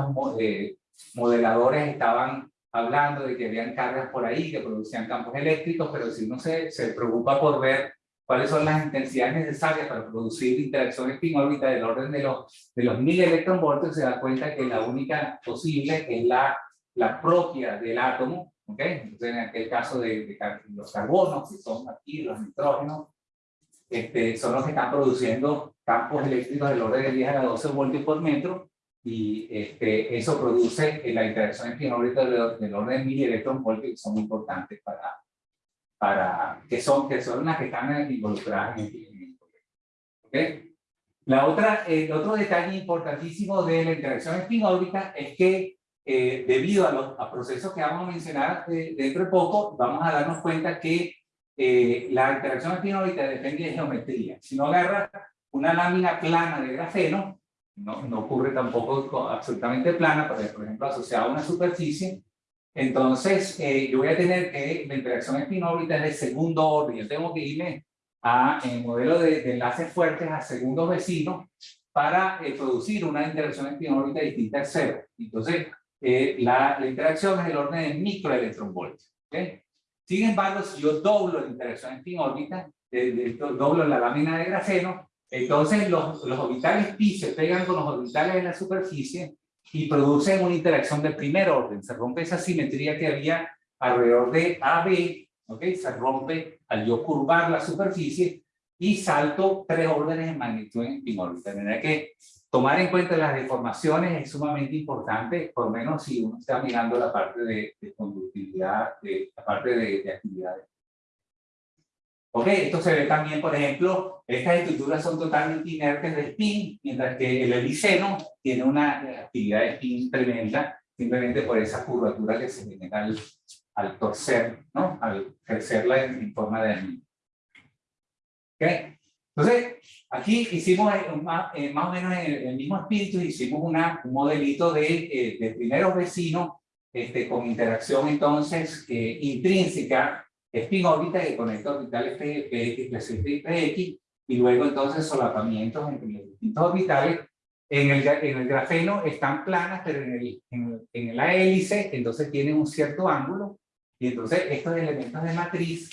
modeladores estaban hablando de que habían cargas por ahí que producían campos eléctricos, pero si uno se, se preocupa por ver cuáles son las intensidades necesarias para producir interacciones spin-órbita del orden de los, de los mil electronvoltios, se da cuenta que la única posible es la, la propia del átomo, ¿ok? Entonces, en aquel caso de, de los carbonos, que son aquí los nitrógenos, este, son los que están produciendo campos eléctricos del orden de 10 a la 12 voltios por metro, y este, eso produce la interacción spin-órbita del, del orden de mil electronvoltios, que son muy importantes para, para, que, son, que son las que están involucradas en el ¿Okay? La otra, el otro detalle importantísimo de la interacción spin-órbita es que eh, debido a los procesos que vamos a mencionar eh, dentro de poco, vamos a darnos cuenta que eh, la interacción spin-órbita depende de geometría. Si no agarra una lámina plana de grafeno, no, no ocurre tampoco absolutamente plana, por ejemplo, asociada a una superficie, entonces, eh, yo voy a tener que la interacción espinórbita es de segundo orden. Yo tengo que irme a el modelo de, enlaces fuertes a segundos vecinos para eh, producir una interacción espinórbita distinta al cero. Entonces, eh, la, la, interacción es del orden de microelectronvoltios. ¿okay? Sin embargo, si yo doblo la interacción espinórbita, doblo la lámina de grafeno, entonces los, los orbitales pi se pegan con los orbitales de la superficie y producen una interacción de primer orden. Se rompe esa simetría que había alrededor de AB, ¿ok? Se rompe al yo curvar la superficie y salto tres órdenes en magnitud en órbita. De manera que tomar en cuenta las deformaciones es sumamente importante, por lo menos si uno está mirando la parte de, conductividad, de, la parte de, de actividades. Ok, esto se ve también, por ejemplo, estas estructuras son totalmente inertes de spin, mientras que el heliceno tiene una actividad de spin tremenda, simplemente por esa curvatura que se genera al, torcer, ¿no? Al crecerla en, forma de anillo. Ok, entonces, aquí hicimos eh, más, eh, más o menos en el, mismo espíritu, hicimos una, un modelito de, eh, de primeros vecinos este, con interacción entonces intrínseca spin órbita que conecta orbitales PX, y PX, y luego entonces solapamientos entre los distintos orbitales. En el, en el grafeno están planas, pero en, el, en, en la hélice entonces tienen un cierto ángulo, y entonces estos elementos de matriz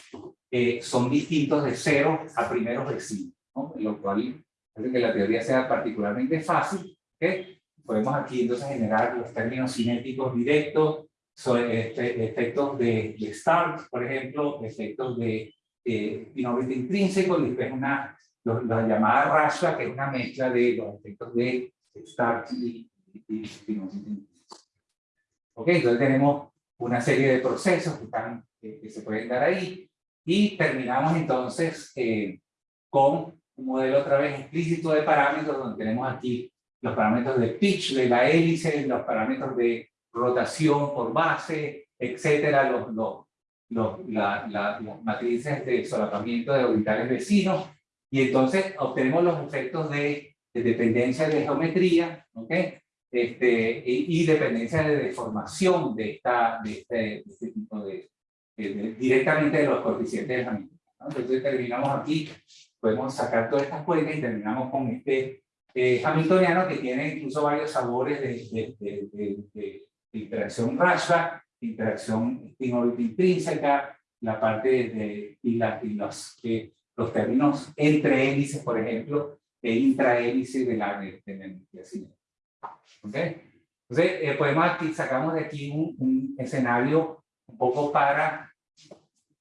eh, son distintos de cero a primeros vecinos, ¿no? lo cual hace que la teoría sea particularmente fácil. Podemos aquí entonces generar los términos cinéticos directos, son este, efectos de, de start, por ejemplo, efectos de eh, intrínseco, y después una, la llamada rasha, que es una mezcla de los efectos de start y, y, Ok, entonces tenemos una serie de procesos que, están, que se pueden dar ahí, y terminamos entonces eh, con un modelo otra vez explícito de parámetros, donde tenemos aquí los parámetros de pitch de la hélice, los parámetros de rotación por base, etcétera, los, los, los, la, la, las matrices de solapamiento de orbitales vecinos, y entonces obtenemos los efectos de, de dependencia de geometría, ¿ok? Este, y, y, dependencia de deformación de, esta, de, este, de este tipo de, directamente de los coeficientes de Hamilton. ¿no? Entonces terminamos aquí, podemos sacar todas estas cuentas y terminamos con este eh, hamiltoniano que tiene incluso varios sabores de, de interacción rasha, interacción intrínseca, la parte de, y, la, y los, eh, los términos entre hélices, por ejemplo, e intrahélice de la, de, de la energía. ¿Okay? Entonces, eh, podemos aquí, sacamos de aquí un, un, escenario un poco para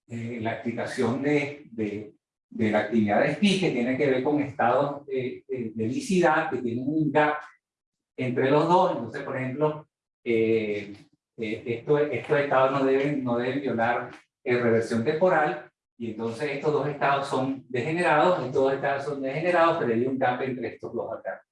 eh, la explicación de, de, de, la actividad de SPI, que tiene que ver con estados de, de, licidad, que tienen un gap entre los dos. Entonces, por ejemplo, eh, eh, esto, estos estados no deben, no deben violar eh, reversión temporal, y entonces estos dos estados son degenerados, estos dos estados son degenerados, pero hay un gap entre estos dos acá.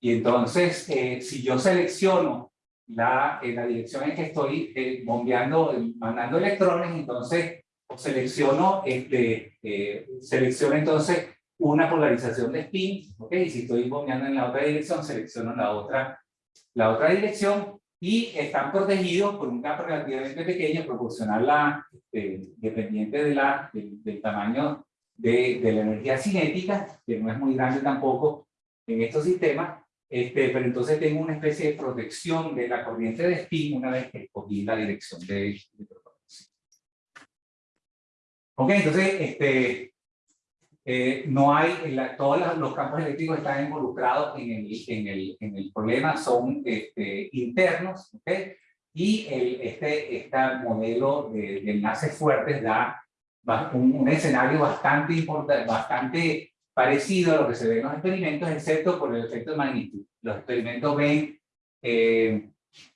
Y entonces, eh, si yo selecciono la, en la dirección en que estoy eh, bombeando, mandando electrones, entonces selecciono, este, eh, selecciono entonces una polarización de spin, ¿ok? Y si estoy bombeando en la otra dirección, selecciono la otra, la otra dirección y están protegidos por un campo relativamente pequeño, proporcional la, este, dependiente de la, del, tamaño de, de, la energía cinética, que no es muy grande tampoco en estos sistemas, este, pero entonces tengo una especie de protección de la corriente de spin una vez que escogí la dirección de, de. Ok, entonces, este, eh, no hay, la, todos los campos eléctricos están involucrados en el, en el, en el problema, son este, internos, ¿ok? Y el, este, este modelo de, de enlaces fuertes da un, un, escenario bastante importante, bastante parecido a lo que se ve en los experimentos, excepto por el efecto de magnitud. Los experimentos ven eh,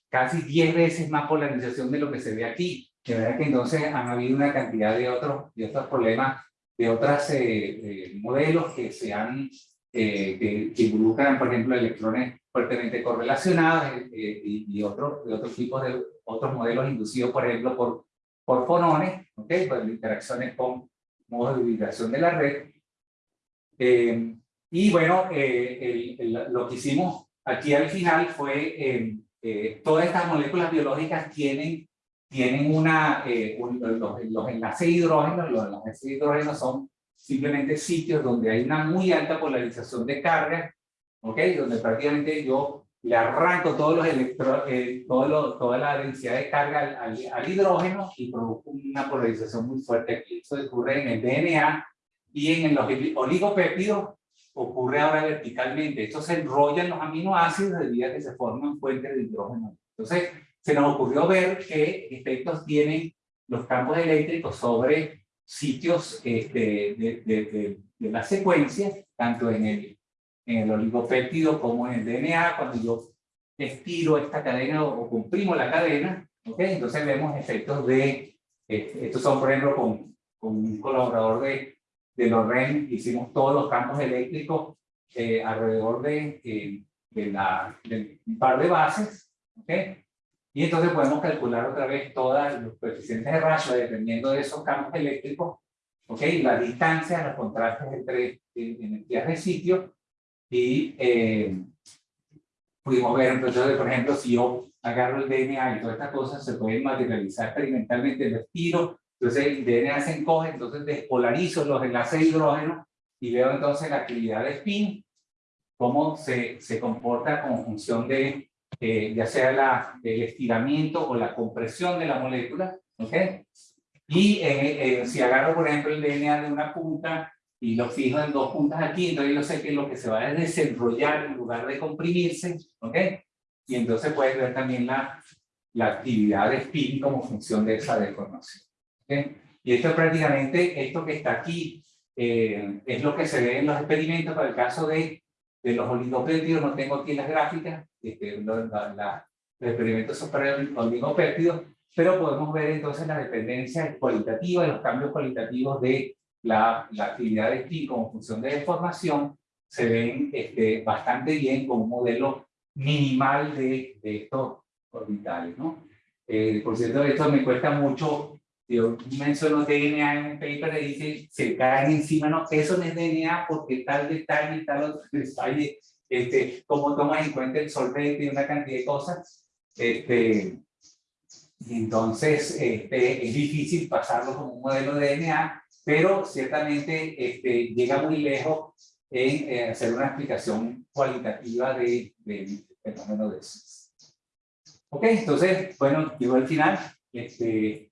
casi 10 veces más polarización de lo que se ve aquí. De verdad que entonces han habido una cantidad de otros, de otros problemas de otros eh, eh, modelos que se han, eh, que, involucran, por ejemplo, electrones fuertemente correlacionados y, y otros de otros tipos de otros modelos inducidos, por ejemplo, por, por fonones, ¿ok? Por interacciones con modos de vibración de la red. y bueno, lo que hicimos aquí al final fue, todas estas moléculas biológicas tienen tienen una, eh, los, enlaces de hidrógeno, los enlaces de hidrógeno son simplemente sitios donde hay una muy alta polarización de carga, ¿ok? Donde prácticamente yo le arranco todos los electro, eh, todo toda la densidad de carga al, al, hidrógeno y produzco una polarización muy fuerte aquí. Eso ocurre en el DNA y en los oligopéptidos ocurre ahora verticalmente. Esto se enrolla en los aminoácidos debido a que se forman fuentes de hidrógeno. Entonces, se nos ocurrió ver qué efectos tienen los campos eléctricos sobre sitios este, de, de, de, la secuencia, tanto en el, en el oligopéptido como en el DNA, cuando yo estiro esta cadena o, comprimo la cadena, ¿okay? entonces vemos efectos de, este, estos son por ejemplo con, con un colaborador de, de Lorraine, hicimos todos los campos eléctricos eh, alrededor de, eh, de, la, de un par de bases, ¿okay? Y entonces podemos calcular otra vez todos los coeficientes de rayo dependiendo de esos campos eléctricos, ¿ok? La distancia, los contrastes entre energías de sitio y eh, pudimos ver, entonces, por ejemplo, si yo agarro el DNA y todas estas cosas se pueden materializar experimentalmente, el estiro, entonces el DNA se encoge, entonces despolarizo los enlaces de hidrógeno y veo entonces la actividad de spin, cómo se, se comporta como función de eh, ya sea la, el estiramiento o la compresión de la molécula, ¿ok? Y eh, eh, si agarro, por ejemplo, el DNA de una punta y lo fijo en dos puntas aquí, entonces yo sé que lo que se va a desenrollar en lugar de comprimirse, ¿ok? Y entonces puedes ver también la, la actividad de spin como función de esa deformación. ¿ok? Y esto es prácticamente, esto que está aquí, es lo que se ve en los experimentos para el caso de, de los oligopéptidos, no tengo aquí las gráficas, este, los experimentos son para oligopéptidos, pero podemos ver entonces la dependencia cualitativa, los cambios cualitativos de la, la actividad de spin como función de deformación, se ven este, bastante bien con un modelo minimal de, de estos orbitales. ¿no? Eh, por cierto, esto me cuesta mucho, yo menciono DNA en un paper y dice, se caen encima, no, eso no es DNA porque tal detalle y tal otro detalle este, cómo tomas en cuenta el solvente y una cantidad de cosas. Este, entonces este, es difícil pasarlo como un modelo de DNA, pero ciertamente este, llega muy lejos en hacer una explicación cualitativa del de, fenómeno de eso. Ok, entonces, bueno, llegó al final. Este,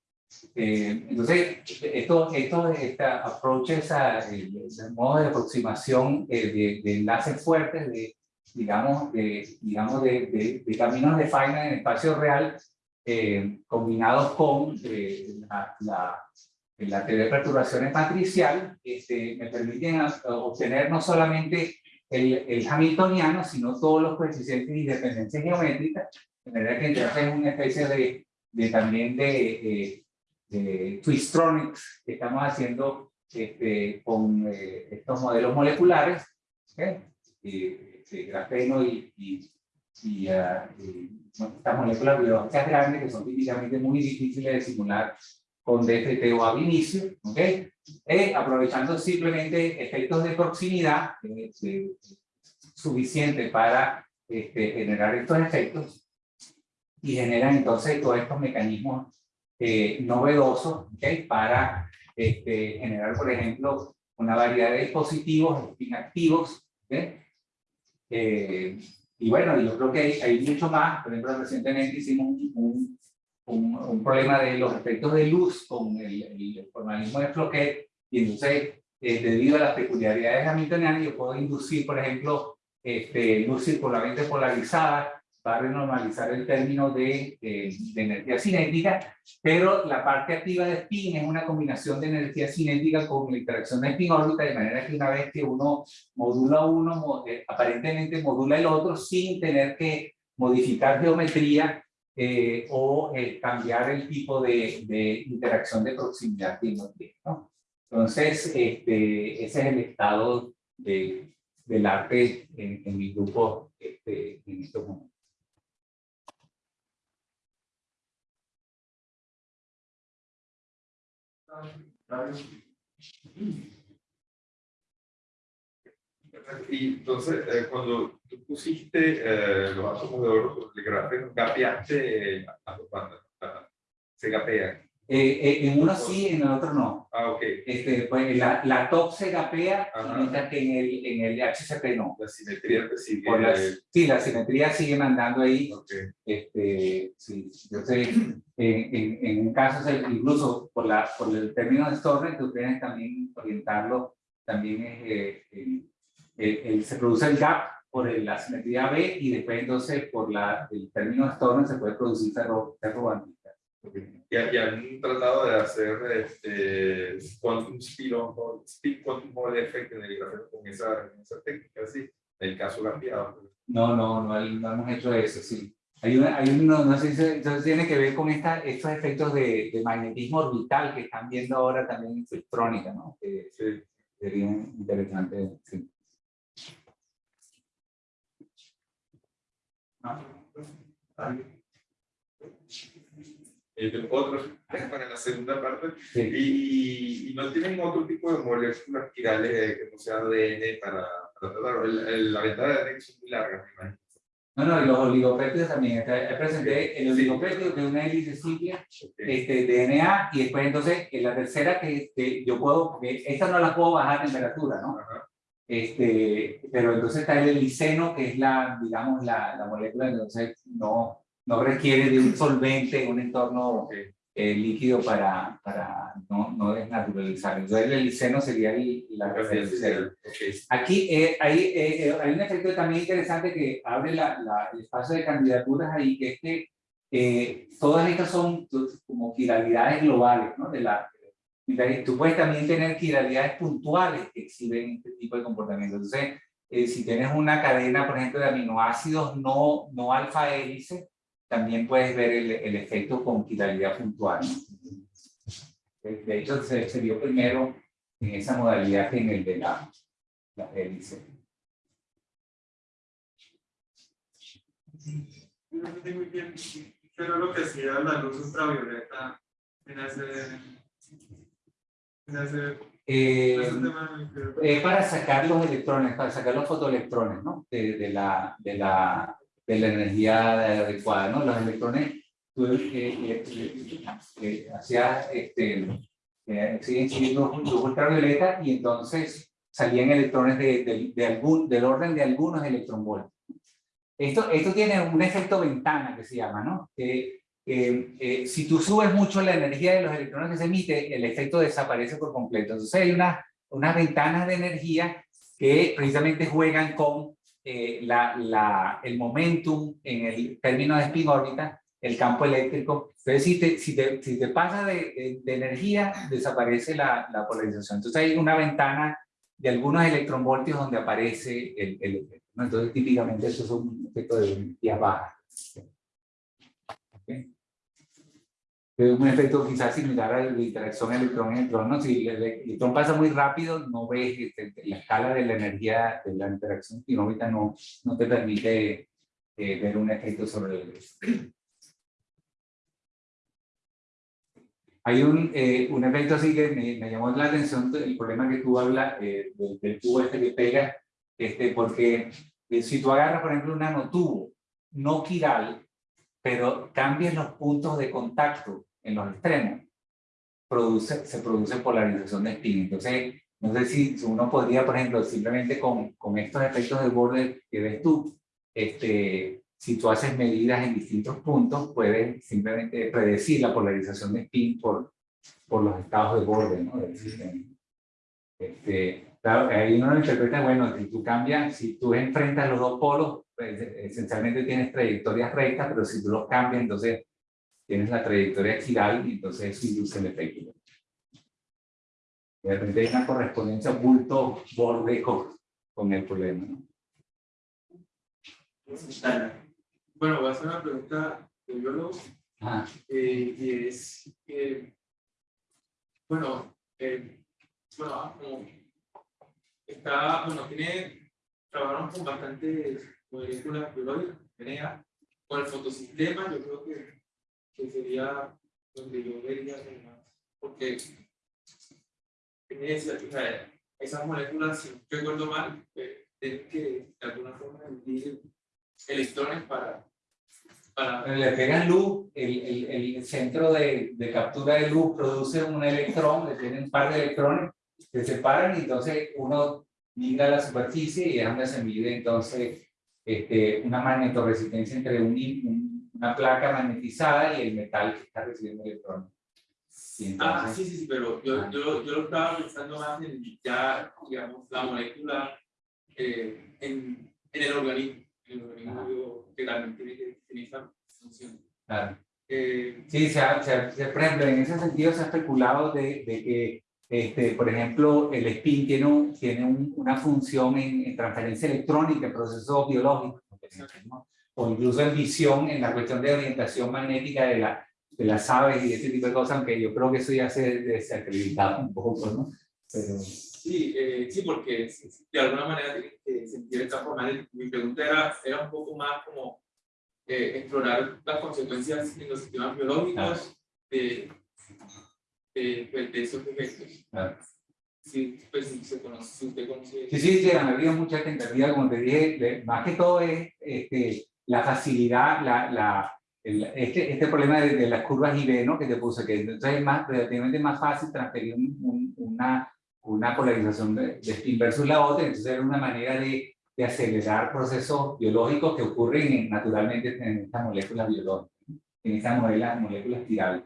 eh, entonces, esto, esto esta approaches el, modo de aproximación eh, de, enlaces fuertes, de, digamos, de, digamos de, de, caminos de faina en espacio real, eh, combinados con la, la, la, teoría de perturbaciones matricial, este, me permiten obtener no solamente el, el, hamiltoniano, sino todos los coeficientes y dependencias geométricas, de manera que entonces es una especie de, de también de de Twistronics que estamos haciendo este, con eh, estos modelos moleculares. eh, eh, grafeno y, y, y, y estas moléculas biológicas grandes que son típicamente muy difíciles de simular con DFT o ab inicio, ¿ok? Eh, aprovechando simplemente efectos de proximidad eh, eh, suficiente para este, generar estos efectos y generan entonces todos estos mecanismos eh, ¿okay? para este, generar, por ejemplo, una variedad de dispositivos inactivos. ¿okay? Eh, y bueno, yo creo que hay, hay, mucho más. Por ejemplo, recientemente hicimos un, un, un, problema de los efectos de luz con el, el formalismo de Floquet. Y entonces, eh, debido a las peculiaridades hamiltonianas, yo puedo inducir, por ejemplo, este, luz circularmente polarizada va a renormalizar el término de, de, de, energía cinética, pero la parte activa de spin es una combinación de energía cinética con la interacción de spin-órbita, de manera que una vez que uno modula uno, eh, aparentemente modula el otro sin tener que modificar geometría eh, o eh, cambiar el tipo de, de, interacción de proximidad que uno tiene. ¿no? Entonces, este, ese es el estado de, del arte en, en mi grupo este, en estos momentos. Y entonces, eh, cuando tú pusiste eh, los átomos de oro sobre el grafeno, gapeaste a dos bandas, se gapean. Eh, eh, en uno sí, en el otro no. Ah, ok. Este, pues, la, la top se gapea, mientras que en el, en el HCP no. La simetría sigue. La, sí, la simetría sigue mandando ahí. Okay. Este, sí, entonces, en, en, en, un caso, incluso por, la, por el término de Storm, tú tienes también orientarlo, también es, eh, el, el, el, se produce el gap por la simetría B y después entonces por la, el término de Storm se puede producir ferro, ferro Okay. Y, y, han tratado de hacer este quantum speed speed quantum Hall effect en el grafeno con esa, esa técnica, sí, en el caso grafiado. No, no, no, no hemos hecho eso, sí. Hay, una, hay uno, no sé si entonces tiene que ver con esta, estos efectos de, de, magnetismo orbital que están viendo ahora también en electrónica, ¿no? Que sí. sería interesante, sí. Ah, eh, otros para la segunda parte sí. y, y, no tienen otro tipo de moléculas quirales que no sea ADN para, para tratar. El, el, la ventana de ADN es muy larga, me imagino. No, no, y los oligopéptidos también. Presenté el oligopéptido que es una hélice simple, okay. este, DNA, y después entonces en la tercera que, que yo puedo, porque esta no la puedo bajar a temperatura, ¿no? Ajá. Este, pero entonces está el heliceno, que es la, digamos, la, la molécula, entonces no, no requiere de un solvente en un entorno eh, líquido para, para no, no desnaturalizar. Entonces el heliceno sería el, la referencia. Okay. Aquí eh, hay, eh, hay un efecto también interesante que abre la, la, el espacio de candidaturas ahí, que es que eh, todas estas son como quiralidades globales, ¿no? De la, tú puedes también tener quiralidades puntuales que exhiben este tipo de comportamiento. Entonces, eh, si tienes una cadena, por ejemplo, de aminoácidos no, no alfa hélice, también puedes ver el, el efecto con quiralidad puntual. De hecho, se, se, vio primero en esa modalidad que en el de la, la hélice. No entendí muy bien, pero lo que hacía la luz ultravioleta en ese... En ese eh, eh, para sacar los electrones, para sacar los fotoelectrones, ¿no? De, de, la, de, la, de la energía adecuada, ¿no? Los electrones, tú eh, eh, eh hacías, este, siguen luz ultravioleta y entonces salían electrones de, de, de, algún, del orden de algunos electronvoltios. Esto, esto tiene un efecto ventana que se llama, ¿no? Eh, eh, si tú subes mucho la energía de los electrones que se emite, el efecto desaparece por completo. Entonces hay unas, unas ventanas de energía que precisamente juegan con eh, la, la, el momentum en el término de spin órbita, el campo eléctrico. Entonces, si te, si te, si te pasa de, de, de, energía, desaparece la, la, polarización. Entonces, hay una ventana de algunos electronvoltios donde aparece el, efecto. ¿no? Entonces, típicamente, eso es un efecto de energía baja. ¿Okay? Un efecto quizás similar a la interacción electrón-electrón. Si el electrón pasa muy rápido, no ves este, la escala de la energía de la interacción quinómica no, no te permite eh, ver un efecto sobre el... Hay un, eh, un efecto así que me, me, llamó la atención, el problema que tú hablas eh, del, del, tubo este que pega, este, porque si tú agarras, por ejemplo, un nanotubo no quiral, pero cambias los puntos de contacto en los extremos, produce, se produce polarización de spin. Entonces, no sé si uno podría, por ejemplo, simplemente con, con estos efectos de borde que ves tú, este, si tú haces medidas en distintos puntos, puedes simplemente predecir la polarización de spin por, por los estados de borde ¿no? del sistema. Este, claro, ahí uno interpreta, bueno, si tú cambias, si tú enfrentas los dos polos, pues, esencialmente tienes trayectorias rectas, pero si tú los cambias, entonces tienes la trayectoria giral y entonces eso induce el efecto. De repente hay una correspondencia bulto-borde con, con, el problema. ¿no? Bueno, voy a hacer una pregunta de biólogo. Ah. Eh, y es que, bueno, eh, bueno, como está, bueno, tiene, trabajamos con bastantes moléculas biológicas, con el fotosistema, yo creo que que sería donde yo vería porque esa, o sea, esas moléculas, si no recuerdo mal, eh, tienen que de alguna forma emitir electrones para... para... Le pegan luz, el, el, el centro de, de, captura de luz produce un electrón, le tienen un par de electrones, se separan y entonces uno migra a la superficie y es donde se mide entonces este, una magnetoresistencia entre un, un una placa magnetizada y el metal que está recibiendo electrones. ah, sí, sí, sí, pero yo, ah. yo, yo, lo estaba pensando más en ya, digamos, la molécula eh, en, en, el organismo, en el organismo que también tiene que esa función. Claro. Eh, sí, se ha, se, se, por ejemplo, en ese sentido se ha especulado de, de que, este, por ejemplo, el spin tiene, un, tiene un, una función en, en, transferencia electrónica, en procesos biológicos, ¿no? O incluso en visión, en la cuestión de orientación magnética de, la, de las aves y ese tipo de cosas, aunque yo creo que eso ya se desacreditado un poco, ¿no? Pero... Sí, eh, sí, porque de alguna manera que sentir esta forma. Mi pregunta era, era un poco más como eh, explorar las consecuencias en los sistemas biológicos de, de, pues, de, esos efectos. Claro. Sí, pues sí, se conoce, si usted conoce. Sí, sí, sí, ha habido mucha tentativa, como te dije, más que todo es este, la facilidad, la, la, el, este, este problema de, de, las curvas IV, ¿no? Que te puse, que entonces es más, relativamente más fácil transferir un, un, una, una polarización de, de, spin versus la otra, entonces era una manera de, de acelerar procesos biológicos que ocurren en, naturalmente en estas moléculas biológicas, en estas moléculas, moléculas tirales.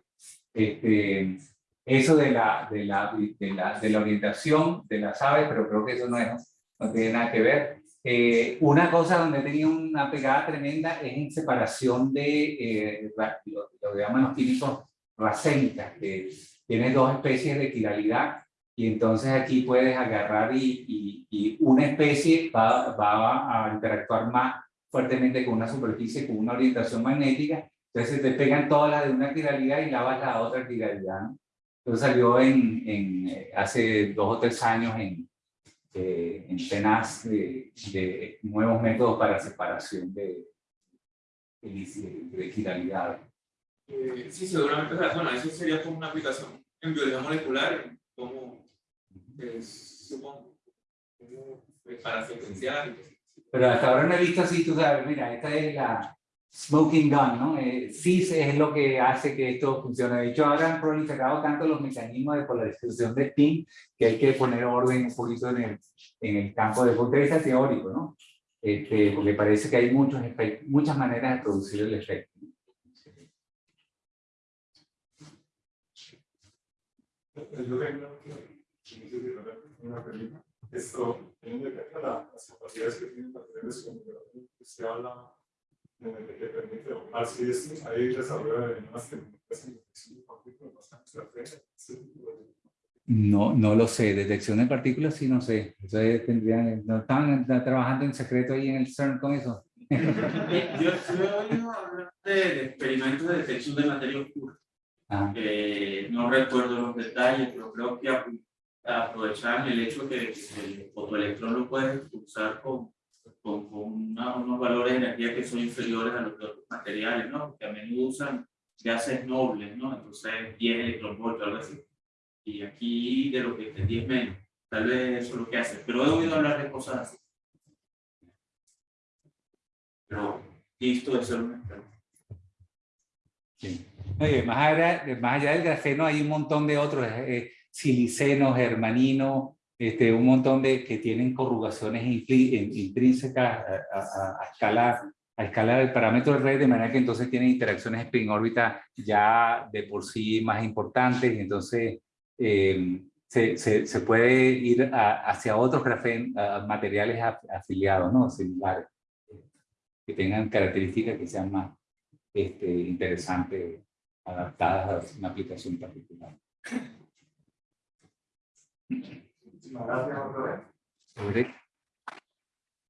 Este, eso de la, de, la, de, la, de la orientación de las aves, pero creo que eso no, es, no tiene nada que ver. Eh, una cosa donde tenía una pegada tremenda es en separación de eh, lo, lo, que llaman los químicos racénicas, que tiene dos especies de quiralidad y entonces aquí puedes agarrar y, y, y una especie va, va, a interactuar más fuertemente con una superficie con una orientación magnética, entonces te pegan todas las de una quiralidad y lavas la otra quiralidad. ¿no? Entonces salió en, en, eh, hace dos o tres años en, eh, en de, de, nuevos métodos para separación de, de, de equidalidad. Eh, sí, seguramente, bueno, eso sería como una aplicación en biología molecular, como, supongo, para secuenciar. Pero hasta ahora no he visto así, tú sabes, mira, esta es la, smoking gun, ¿no? Eh, CIS es lo que hace que esto funcione. De hecho, ahora han proliferado tanto los mecanismos de polarización de spin que hay que poner orden un poquito en el, en el campo de punto teórico, ¿no? Este, porque parece que hay muchos muchas maneras de producir el efecto. Esto, teniendo en cuenta las capacidades que tienen las redes como se habla que permite de nuevas no, no lo sé, detección de partículas sí no sé, entonces tendrían, no están, trabajando en secreto ahí en el CERN con eso. yo, he oído hablar de, experimentos de detección de materia oscura. Eh, no recuerdo los detalles, pero creo que ap- aprovechaban el hecho que el fotoelectrón lo puedes usar con, con, con una- unos valores de energía que son inferiores a los de otros materiales, ¿no? Que a menudo usan gases nobles, ¿no? Entonces 10 electronvolts o algo así. Y aquí de lo que entendí es menos. Tal vez eso es lo que hace. Pero he oído hablar de cosas así. Pero listo de ser un experto. Sí. Oye, más allá, más allá del grafeno hay un montón de otros, eh, silicenos, germaninos, este, un montón de que tienen corrugaciones intrínsecas a, a- a a escala del parámetro de red, de manera que entonces tienen interacciones spin órbita ya de por sí más importantes, y entonces eh, se, se, se puede ir a- hacia otros grafen, materiales af- afiliados, ¿no? Similares, que tengan características que sean más este, interesantes, adaptadas a una aplicación particular. Muchísimas gracias otra vez.